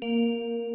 Música